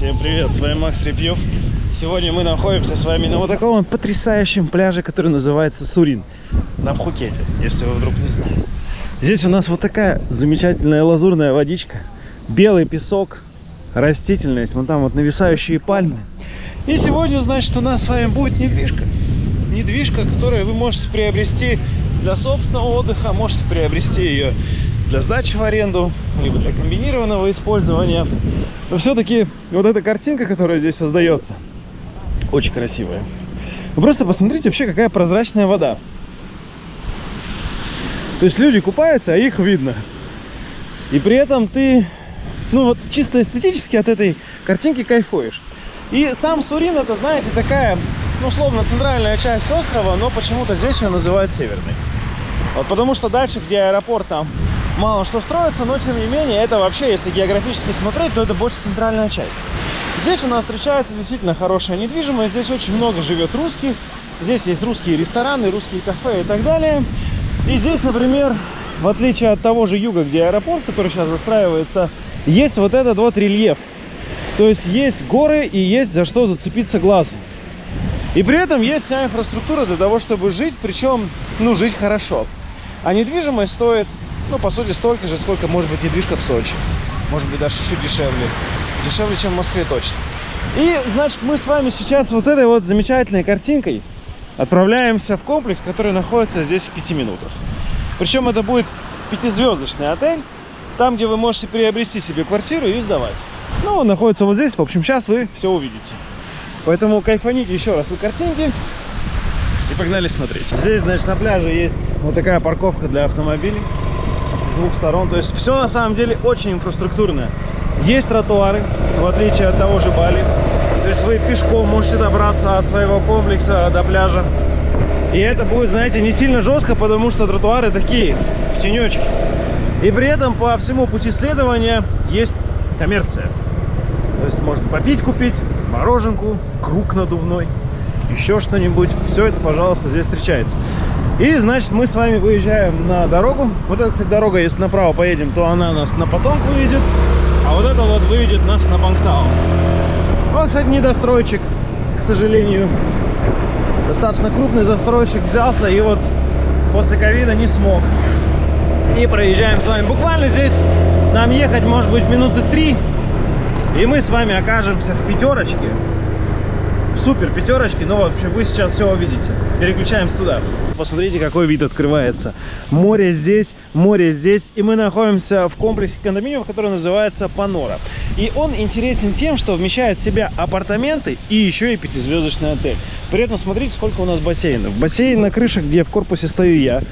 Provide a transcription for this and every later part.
Всем привет, с вами Макс Репьев. Сегодня мы находимся с вами на вот таком потрясающем пляже, который называется Сурин. На Пхукете, если вы вдруг не знали. Здесь у нас вот такая замечательная лазурная водичка, белый песок, растительность, вон там вот нависающие пальмы. И сегодня, значит, у нас с вами будет недвижка. Недвижка, которую вы можете приобрести для собственного отдыха, можете приобрести ее для сдачи в аренду, либо для комбинированного использования. Но все-таки вот эта картинка, которая здесь создается, очень красивая. Вы просто посмотрите вообще, какая прозрачная вода. То есть люди купаются, а их видно. И при этом ты, ну вот чисто эстетически от этой картинки кайфуешь. И сам Сурин, это, знаете, такая, ну, условно, центральная часть острова, но почему-то здесь ее называют северной. Вот потому что дальше, где аэропорт, там мало что строится, но тем не менее, это вообще, если географически смотреть, то это больше центральная часть. Здесь у нас встречается действительно хорошая недвижимость, здесь очень много живет русских, здесь есть русские рестораны, русские кафе и так далее. И здесь, например, в отличие от того же юга, где аэропорт, который сейчас застраивается, есть вот этот вот рельеф. То есть есть горы и есть за что зацепиться глазу. И при этом есть вся инфраструктура для того, чтобы жить, причем, ну, жить хорошо. А недвижимость стоит ну, по сути, столько же, сколько может быть недвижка в Сочи. Может быть, даже чуть дешевле. Дешевле, чем в Москве точно. И, значит, мы с вами сейчас вот этой вот замечательной картинкой отправляемся в комплекс, который находится здесь в пяти минутах. Причем это будет пятизвездочный отель, там, где вы можете приобрести себе квартиру и сдавать. Ну, он находится вот здесь. В общем, сейчас вы все увидите. Поэтому кайфаните еще раз на картинки и погнали смотреть. Здесь, значит, на пляже есть вот такая парковка для автомобилей двух сторон. То есть все на самом деле очень инфраструктурное. Есть тротуары, в отличие от того же Бали. То есть вы пешком можете добраться от своего комплекса до пляжа. И это будет, знаете, не сильно жестко, потому что тротуары такие, в тенечке. И при этом по всему пути следования есть коммерция. То есть можно попить, купить, мороженку, круг надувной, еще что-нибудь. Все это, пожалуйста, здесь встречается. И, значит, мы с вами выезжаем на дорогу. Вот эта, кстати, дорога, если направо поедем, то она нас на потом выведет. А вот это вот выведет нас на Бангтау. Вот, кстати, недостройчик, к сожалению. Достаточно крупный застройщик взялся и вот после ковида не смог. И проезжаем с вами. Буквально здесь нам ехать, может быть, минуты три. И мы с вами окажемся в пятерочке супер пятерочки, но в общем вы сейчас все увидите. Переключаемся туда. Посмотрите, какой вид открывается. Море здесь, море здесь. И мы находимся в комплексе кондоминиумов, который называется Панора. И он интересен тем, что вмещает в себя апартаменты и еще и пятизвездочный отель. При этом смотрите, сколько у нас бассейнов. Бассейн на крыше, где в корпусе стою я.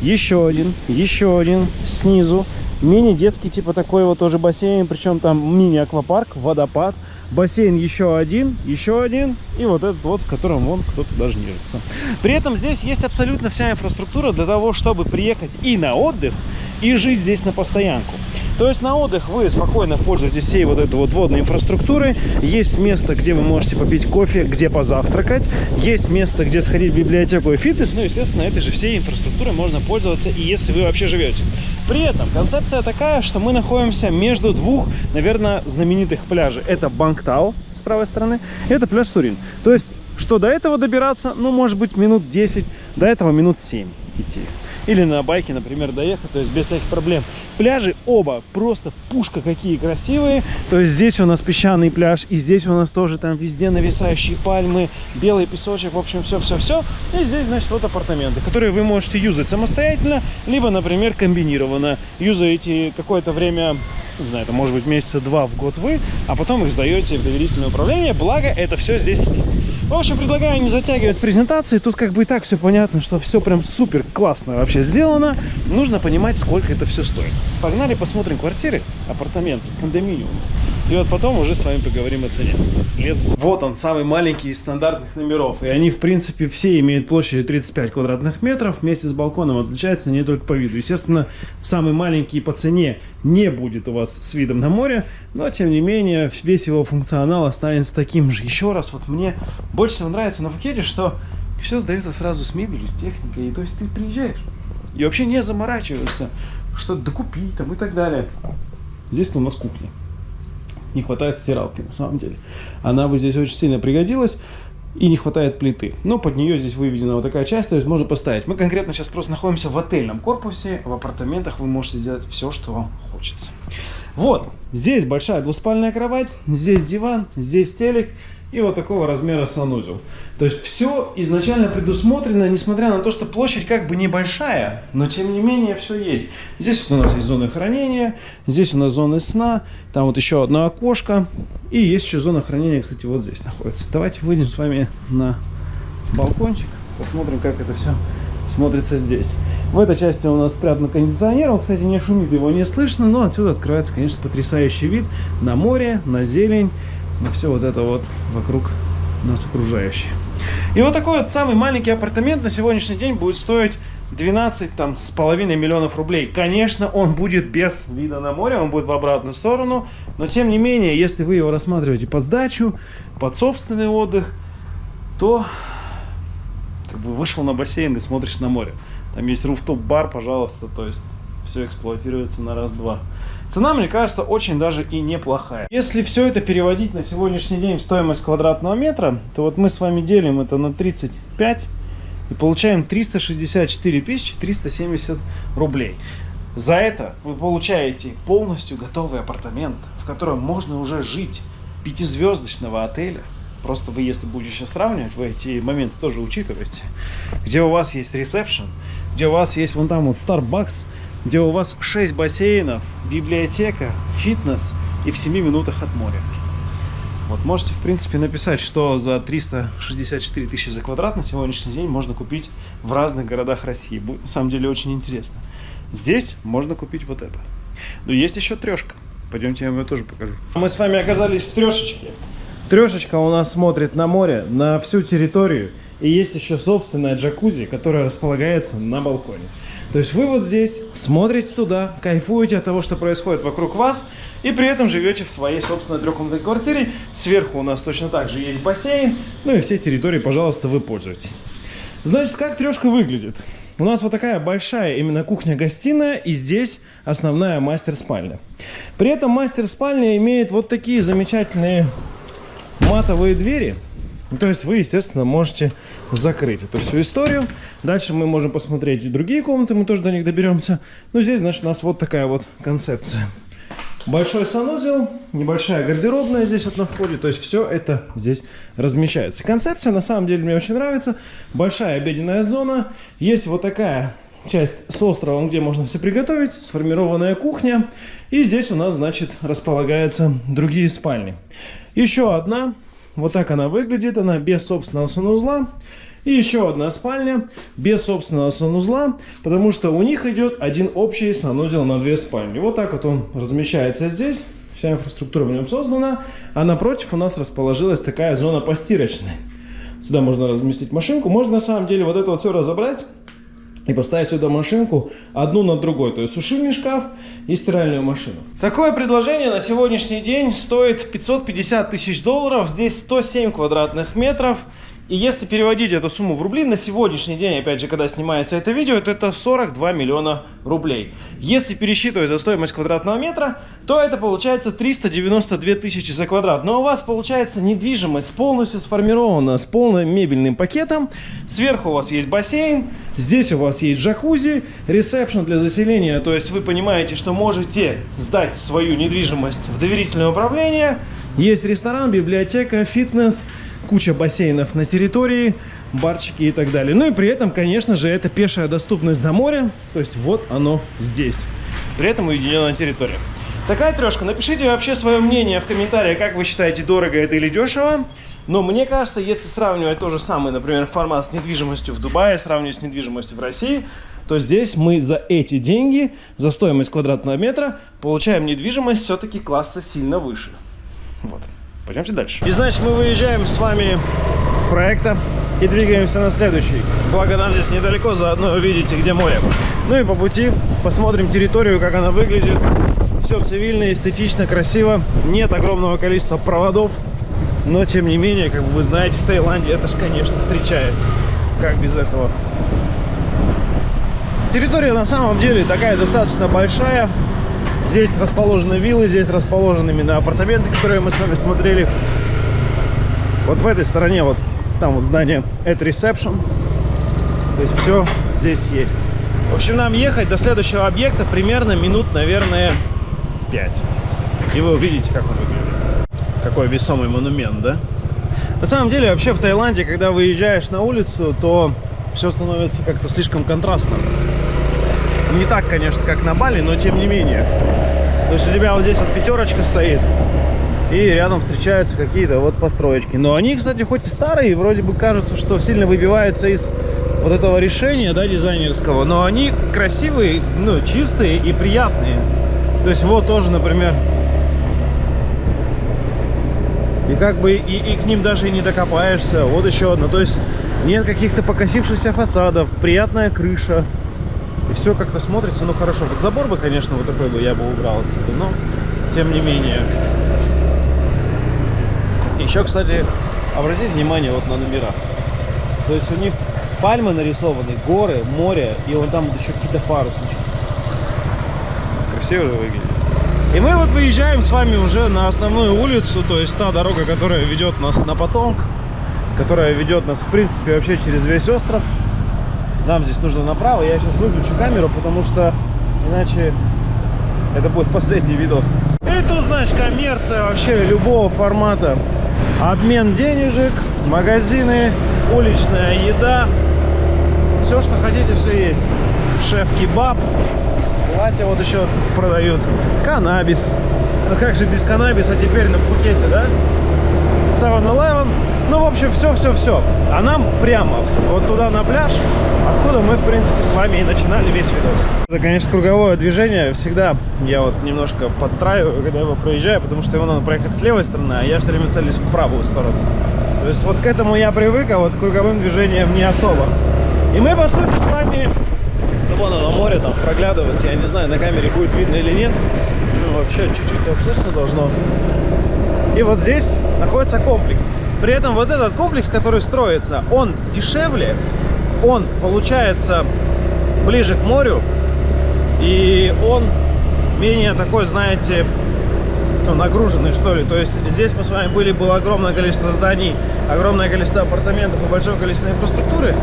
Еще один, еще один снизу. Мини-детский типа такой вот тоже бассейн. Причем там мини-аквапарк, водопад бассейн еще один, еще один, и вот этот вот, в котором вон кто-то даже нежится. При этом здесь есть абсолютно вся инфраструктура для того, чтобы приехать и на отдых, и жить здесь на постоянку. То есть на отдых вы спокойно пользуетесь всей вот этой вот водной инфраструктурой. Есть место, где вы можете попить кофе, где позавтракать. Есть место, где сходить в библиотеку и фитнес. Ну, естественно, этой же всей инфраструктурой можно пользоваться, и если вы вообще живете. При этом концепция такая, что мы находимся между двух, наверное, знаменитых пляжей. Это Бангтау с правой стороны, это пляж Турин. То есть, что до этого добираться, ну, может быть, минут 10, до этого минут 7 идти или на байке, например, доехать, то есть без всяких проблем. Пляжи оба просто пушка какие красивые. То есть здесь у нас песчаный пляж, и здесь у нас тоже там везде нависающие пальмы, белый песочек, в общем, все-все-все. И здесь, значит, вот апартаменты, которые вы можете юзать самостоятельно, либо, например, комбинированно. Юзаете какое-то время не знаю, это может быть месяца два в год вы, а потом их сдаете в доверительное управление, благо это все здесь есть. В общем, предлагаю не затягивать презентации. Тут как бы и так все понятно, что все прям супер классно вообще сделано. Нужно понимать, сколько это все стоит. Погнали посмотрим квартиры, апартаменты, кондоминиум. И вот потом уже с вами поговорим о цене. Let's go. Вот он, самый маленький из стандартных номеров. И они, в принципе, все имеют площадь 35 квадратных метров. Вместе с балконом отличаются не только по виду. Естественно, самый маленький по цене не будет у вас с видом на море. Но, тем не менее, весь его функционал останется таким же. Еще раз, вот мне больше всего нравится на Пхукете, что все сдается сразу с мебелью, с техникой. И, то есть ты приезжаешь и вообще не заморачиваешься, что докупить там и так далее. Здесь у нас кухня. Не хватает стиралки на самом деле. Она бы здесь очень сильно пригодилась и не хватает плиты. Но под нее здесь выведена вот такая часть, то есть можно поставить. Мы конкретно сейчас просто находимся в отельном корпусе, в апартаментах вы можете сделать все, что вам хочется. Вот, здесь большая двуспальная кровать, здесь диван, здесь телек и вот такого размера санузел. То есть все изначально предусмотрено, несмотря на то, что площадь как бы небольшая, но тем не менее все есть. Здесь вот у нас есть зона хранения, здесь у нас зоны сна, там вот еще одно окошко, и есть еще зона хранения, кстати, вот здесь находится. Давайте выйдем с вами на балкончик, посмотрим, как это все смотрится здесь. В этой части у нас спрятан кондиционер, он, кстати, не шумит, его не слышно, но отсюда открывается, конечно, потрясающий вид на море, на зелень, на все вот это вот вокруг нас окружающее. И вот такой вот самый маленький апартамент на сегодняшний день будет стоить 12 там с половиной миллионов рублей. Конечно, он будет без вида на море, он будет в обратную сторону, но тем не менее, если вы его рассматриваете под сдачу, под собственный отдых, то как бы вышел на бассейн и смотришь на море. Там есть руфтоп-бар, пожалуйста, то есть все эксплуатируется на раз-два. Цена, мне кажется, очень даже и неплохая. Если все это переводить на сегодняшний день в стоимость квадратного метра, то вот мы с вами делим это на 35 и получаем 364 370 рублей. За это вы получаете полностью готовый апартамент, в котором можно уже жить, пятизвездочного отеля. Просто вы, если будете сейчас сравнивать, вы эти моменты тоже учитываете. Где у вас есть ресепшн, где у вас есть вон там вот Starbucks, где у вас 6 бассейнов, библиотека, фитнес и в 7 минутах от моря. Вот можете, в принципе, написать, что за 364 тысячи за квадрат на сегодняшний день можно купить в разных городах России. Будет на самом деле очень интересно. Здесь можно купить вот это. Но есть еще трешка. Пойдемте я вам ее тоже покажу. Мы с вами оказались в трешечке. Трешечка у нас смотрит на море, на всю территорию. И есть еще собственная джакузи, которая располагается на балконе. То есть вы вот здесь смотрите туда, кайфуете от того, что происходит вокруг вас, и при этом живете в своей собственной трехкомнатной квартире. Сверху у нас точно так же есть бассейн, ну и все территории, пожалуйста, вы пользуетесь. Значит, как трешка выглядит? У нас вот такая большая именно кухня-гостиная, и здесь основная мастер-спальня. При этом мастер-спальня имеет вот такие замечательные матовые двери, то есть вы, естественно, можете закрыть эту всю историю. Дальше мы можем посмотреть другие комнаты, мы тоже до них доберемся. Но здесь, значит, у нас вот такая вот концепция. Большой санузел, небольшая гардеробная здесь вот на входе. То есть все это здесь размещается. Концепция на самом деле мне очень нравится. Большая обеденная зона. Есть вот такая часть с островом, где можно все приготовить. Сформированная кухня. И здесь у нас, значит, располагаются другие спальни. Еще одна вот так она выглядит, она без собственного санузла. И еще одна спальня без собственного санузла, потому что у них идет один общий санузел на две спальни. Вот так вот он размещается здесь. Вся инфраструктура в нем создана. А напротив у нас расположилась такая зона постирочная. Сюда можно разместить машинку. Можно на самом деле вот это вот все разобрать и поставить сюда машинку одну на другой, то есть сушильный шкаф и стиральную машину. Такое предложение на сегодняшний день стоит 550 тысяч долларов, здесь 107 квадратных метров. И если переводить эту сумму в рубли, на сегодняшний день, опять же, когда снимается это видео, то это 42 миллиона рублей. Если пересчитывать за стоимость квадратного метра, то это получается 392 тысячи за квадрат. Но у вас получается недвижимость полностью сформирована с полным мебельным пакетом. Сверху у вас есть бассейн, здесь у вас есть джакузи, ресепшн для заселения. То есть вы понимаете, что можете сдать свою недвижимость в доверительное управление. Есть ресторан, библиотека, фитнес, куча бассейнов на территории, барчики и так далее. Ну и при этом, конечно же, это пешая доступность до моря, то есть вот оно здесь. При этом уединенная территория. Такая трешка. Напишите вообще свое мнение в комментариях, как вы считаете, дорого это или дешево. Но мне кажется, если сравнивать то же самое, например, формат с недвижимостью в Дубае, сравнивать с недвижимостью в России, то здесь мы за эти деньги, за стоимость квадратного метра, получаем недвижимость все-таки класса сильно выше. Вот. Пойдемте дальше. И значит, мы выезжаем с вами с проекта и двигаемся на следующий. Благо нам здесь недалеко, заодно увидите, где море. Ну и по пути посмотрим территорию, как она выглядит. Все цивильно, эстетично, красиво. Нет огромного количества проводов. Но, тем не менее, как вы знаете, в Таиланде это же, конечно, встречается. Как без этого? Территория на самом деле такая достаточно большая. Здесь расположены виллы, здесь расположены именно апартаменты, которые мы с вами смотрели. Вот в этой стороне, вот там вот здание это Reception. То есть все здесь есть. В общем, нам ехать до следующего объекта примерно минут, наверное, 5. И вы увидите, как он выглядит. Какой весомый монумент, да? На самом деле, вообще в Таиланде, когда выезжаешь на улицу, то все становится как-то слишком контрастным. Не так, конечно, как на Бали, но тем не менее. То есть у тебя вот здесь вот пятерочка стоит, и рядом встречаются какие-то вот построечки. Но они, кстати, хоть и старые, вроде бы кажется, что сильно выбиваются из вот этого решения, да, дизайнерского, но они красивые, ну, чистые и приятные. То есть вот тоже, например, и как бы и, и к ним даже и не докопаешься. Вот еще одно. То есть нет каких-то покосившихся фасадов, приятная крыша. И все как-то смотрится, ну хорошо. Вот забор бы, конечно, вот такой бы я бы убрал отсюда, но тем не менее. Еще, кстати, обратите внимание вот на номера. То есть у них пальмы нарисованы, горы, море, и вон там вот еще какие-то паруснички. Красиво выглядит. И мы вот выезжаем с вами уже на основную улицу, то есть та дорога, которая ведет нас на Потонг, которая ведет нас, в принципе, вообще через весь остров. Нам здесь нужно направо. Я сейчас выключу камеру, потому что иначе это будет последний видос. И тут, значит, коммерция вообще любого формата. Обмен денежек, магазины, уличная еда. Все, что хотите, все есть. Шеф-кебаб, платья вот еще продают. Каннабис. Ну как же без каннабиса теперь на Пхукете, да? 7-Eleven. Ну, в общем, все-все-все. А нам прямо вот туда на пляж, откуда мы, в принципе, с вами и начинали весь видос. Это, конечно, круговое движение. Всегда я вот немножко подтраиваю, когда его проезжаю, потому что его надо проехать с левой стороны, а я все время целюсь в правую сторону. То есть вот к этому я привык, а вот к круговым движениям не особо. И мы, по сути, с вами ну, вон оно, море там проглядывается. Я не знаю, на камере будет видно или нет. Ну, вообще, чуть-чуть так слышно должно. И вот здесь находится комплекс. При этом вот этот комплекс, который строится, он дешевле, он получается ближе к морю, и он менее такой, знаете, ну, нагруженный, что ли. То есть здесь мы с вами были, было огромное количество зданий, огромное количество апартаментов и большое количество инфраструктуры.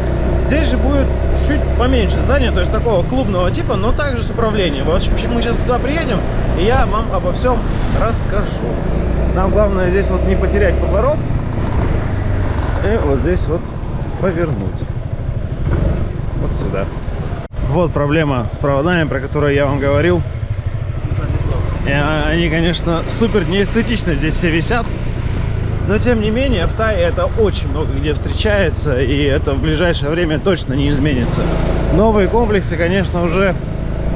Здесь же будет чуть поменьше здания, то есть такого клубного типа, но также с управлением. В общем, мы сейчас сюда приедем, и я вам обо всем расскажу. Нам главное здесь вот не потерять поворот, и вот здесь вот повернуть. Вот сюда. Вот проблема с проводами, про которые я вам говорил. И они, конечно, супер неэстетично здесь все висят. Но, тем не менее, в Тае это очень много где встречается, и это в ближайшее время точно не изменится. Новые комплексы, конечно, уже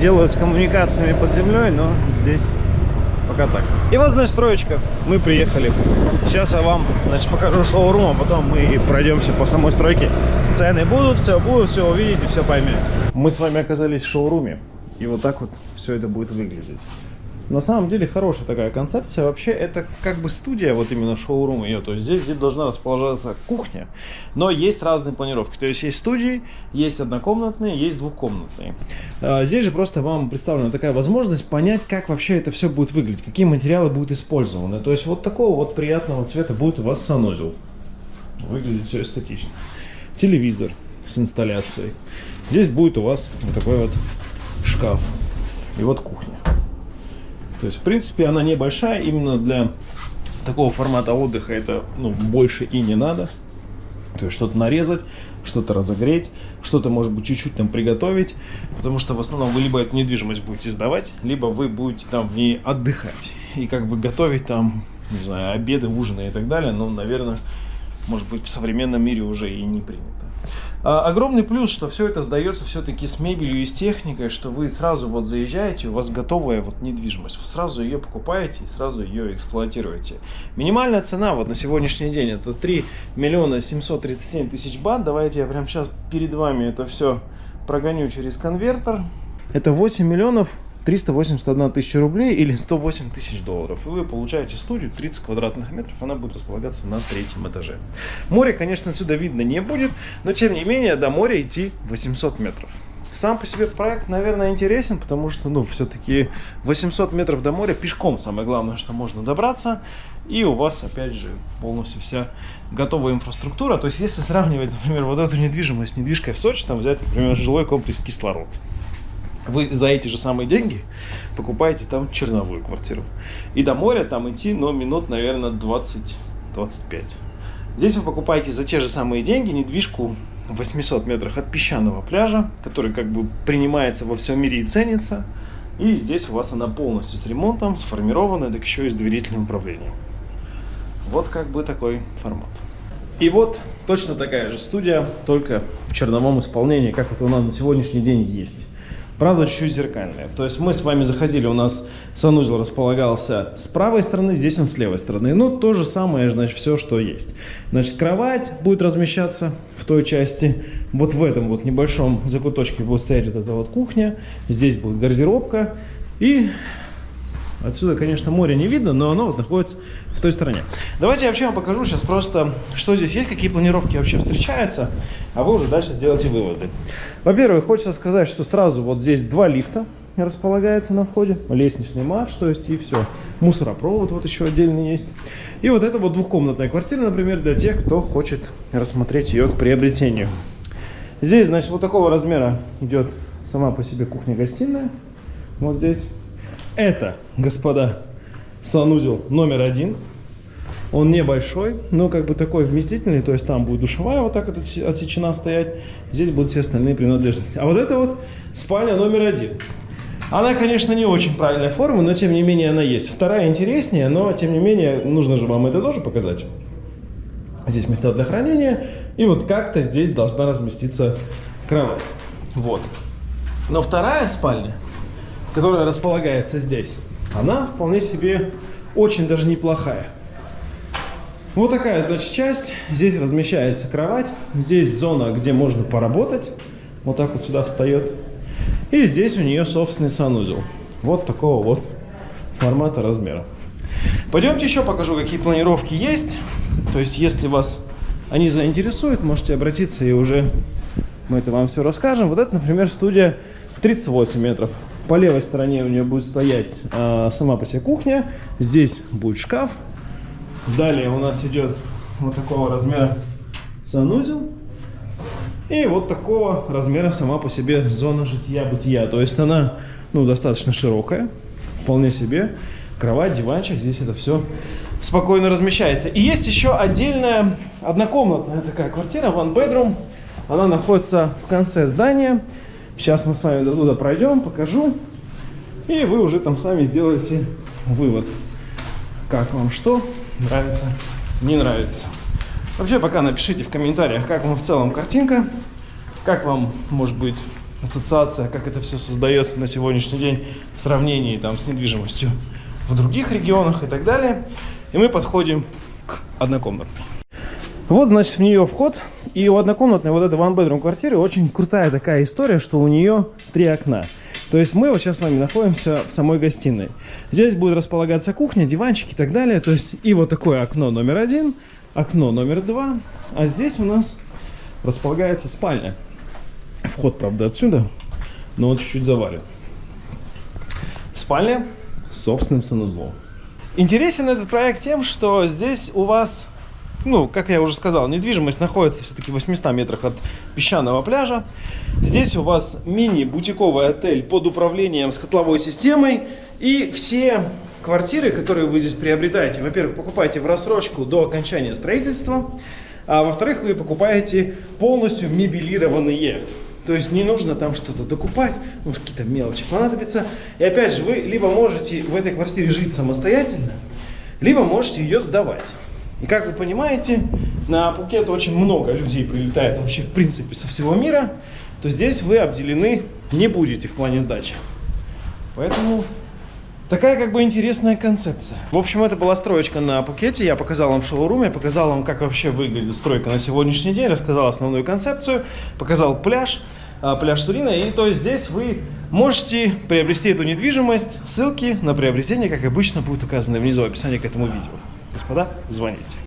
делают с коммуникациями под землей, но здесь пока так. И вот, значит, строечка. Мы приехали. Сейчас я вам, значит, покажу шоурум, а потом мы пройдемся по самой стройке. Цены будут, все будут, все увидите, все поймете. Мы с вами оказались в шоуруме. И вот так вот все это будет выглядеть. На самом деле хорошая такая концепция. Вообще это как бы студия, вот именно шоурум ее. То есть здесь, здесь должна расположиться кухня. Но есть разные планировки. То есть есть студии, есть однокомнатные, есть двухкомнатные. А, здесь же просто вам представлена такая возможность понять, как вообще это все будет выглядеть. Какие материалы будут использованы. То есть вот такого вот приятного цвета будет у вас санузел. Выглядит все эстетично. Телевизор с инсталляцией. Здесь будет у вас вот такой вот шкаф. И вот кухня. То есть, в принципе, она небольшая, именно для такого формата отдыха это ну, больше и не надо. То есть что-то нарезать, что-то разогреть, что-то, может быть, чуть-чуть там приготовить. Потому что в основном вы либо эту недвижимость будете сдавать, либо вы будете там в ней отдыхать. И как бы готовить там, не знаю, обеды, ужины и так далее. Ну, наверное, может быть, в современном мире уже и не принято. А, огромный плюс, что все это сдается все-таки с мебелью и с техникой, что вы сразу вот заезжаете, у вас готовая вот недвижимость, вы сразу ее покупаете и сразу ее эксплуатируете. Минимальная цена вот на сегодняшний день это 3 миллиона 737 тысяч бат. Давайте я прямо сейчас перед вами это все прогоню через конвертер. Это 8 миллионов 381 тысяча рублей или 108 тысяч долларов. И вы получаете студию 30 квадратных метров, она будет располагаться на третьем этаже. Море, конечно, отсюда видно не будет, но тем не менее до моря идти 800 метров. Сам по себе проект, наверное, интересен, потому что, ну, все-таки 800 метров до моря пешком самое главное, что можно добраться. И у вас, опять же, полностью вся готовая инфраструктура. То есть, если сравнивать, например, вот эту недвижимость с недвижкой в Сочи, там взять, например, жилой комплекс «Кислород». Вы за эти же самые деньги покупаете там черновую квартиру. И до моря там идти, но минут, наверное, 20-25. Здесь вы покупаете за те же самые деньги недвижку в 800 метрах от песчаного пляжа, который как бы принимается во всем мире и ценится. И здесь у вас она полностью с ремонтом, сформированная, так еще и с доверительным управлением. Вот как бы такой формат. И вот точно такая же студия, только в черновом исполнении, как вот она на сегодняшний день есть. Правда, чуть-чуть зеркальная. То есть мы с вами заходили, у нас санузел располагался с правой стороны, здесь он с левой стороны. Ну, то же самое, значит, все, что есть. Значит, кровать будет размещаться в той части. Вот в этом вот небольшом закуточке будет стоять вот эта вот кухня. Здесь будет гардеробка. И Отсюда, конечно, море не видно, но оно вот находится в той стороне. Давайте я вообще вам покажу сейчас просто, что здесь есть, какие планировки вообще встречаются, а вы уже дальше сделайте выводы. Во-первых, хочется сказать, что сразу вот здесь два лифта располагается на входе, лестничный марш, то есть и все. Мусоропровод вот еще отдельный есть. И вот это вот двухкомнатная квартира, например, для тех, кто хочет рассмотреть ее к приобретению. Здесь, значит, вот такого размера идет сама по себе кухня-гостиная. Вот здесь. Это, господа, санузел номер один. Он небольшой, но как бы такой вместительный, то есть там будет душевая вот так вот отсечена стоять, здесь будут все остальные принадлежности. А вот это вот спальня номер один. Она, конечно, не очень правильной формы, но тем не менее она есть. Вторая интереснее, но тем не менее нужно же вам это тоже показать. Здесь места для хранения, и вот как-то здесь должна разместиться кровать. Вот. Но вторая спальня которая располагается здесь, она вполне себе очень даже неплохая. Вот такая, значит, часть. Здесь размещается кровать. Здесь зона, где можно поработать. Вот так вот сюда встает. И здесь у нее собственный санузел. Вот такого вот формата размера. Пойдемте еще покажу, какие планировки есть. То есть, если вас они заинтересуют, можете обратиться и уже мы это вам все расскажем. Вот это, например, студия 38 метров. По левой стороне у нее будет стоять а, сама по себе кухня. Здесь будет шкаф. Далее у нас идет вот такого размера санузел. И вот такого размера сама по себе зона жития-бытия. То есть она ну, достаточно широкая, вполне себе. Кровать, диванчик, здесь это все спокойно размещается. И есть еще отдельная однокомнатная такая квартира, one bedroom. Она находится в конце здания. Сейчас мы с вами до туда пройдем, покажу. И вы уже там сами сделаете вывод. Как вам что нравится, не нравится. Вообще пока напишите в комментариях, как вам в целом картинка. Как вам, может быть, ассоциация, как это все создается на сегодняшний день в сравнении там, с недвижимостью в других регионах и так далее. И мы подходим к однокомнатной. Вот, значит, в нее вход. И у однокомнатной вот этой one-bedroom квартиры очень крутая такая история, что у нее три окна. То есть мы вот сейчас с вами находимся в самой гостиной. Здесь будет располагаться кухня, диванчик и так далее. То есть и вот такое окно номер один, окно номер два. А здесь у нас располагается спальня. Вход, правда, отсюда, но он чуть-чуть завален. Спальня с собственным санузлом. Интересен этот проект тем, что здесь у вас ну, как я уже сказал, недвижимость находится все-таки в 800 метрах от песчаного пляжа. Здесь у вас мини-бутиковый отель под управлением с котловой системой. И все квартиры, которые вы здесь приобретаете, во-первых, покупаете в рассрочку до окончания строительства, а во-вторых, вы покупаете полностью мебелированные. То есть не нужно там что-то докупать, ну, какие-то мелочи понадобятся. И опять же, вы либо можете в этой квартире жить самостоятельно, либо можете ее сдавать. И как вы понимаете, на Пукет очень много людей прилетает вообще в принципе со всего мира, то здесь вы обделены не будете в плане сдачи. Поэтому такая как бы интересная концепция. В общем, это была строечка на Пукете. Я показал вам в шоуруме, показал вам, как вообще выглядит стройка на сегодняшний день, рассказал основную концепцию, показал пляж, а, пляж Турина. И то есть здесь вы можете приобрести эту недвижимость. Ссылки на приобретение, как обычно, будут указаны внизу в описании к этому видео. Господа, звоните.